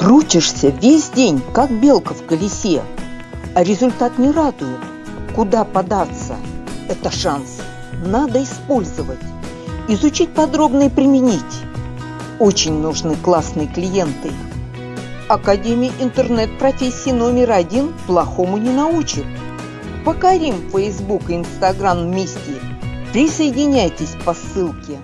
Крутишься весь день, как белка в колесе, а результат не радует. Куда податься? Это шанс. Надо использовать. Изучить подробно и применить. Очень нужны классные клиенты. Академия интернет-профессии номер один плохому не научит. Покорим Facebook и Instagram вместе. Присоединяйтесь по ссылке.